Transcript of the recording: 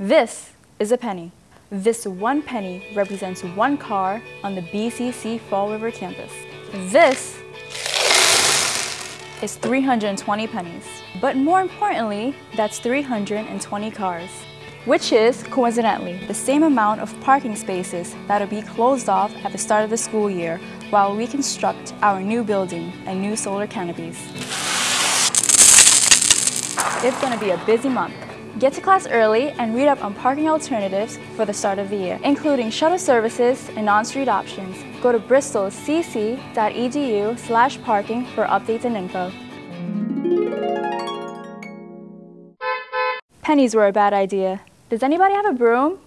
This is a penny. This one penny represents one car on the BCC Fall River campus. This is 320 pennies. But more importantly, that's 320 cars, which is, coincidentally, the same amount of parking spaces that'll be closed off at the start of the school year while we construct our new building and new solar canopies. It's gonna be a busy month. Get to class early and read up on parking alternatives for the start of the year, including shuttle services and on-street options. Go to bristolcc.edu slash parking for updates and info. Pennies were a bad idea. Does anybody have a broom?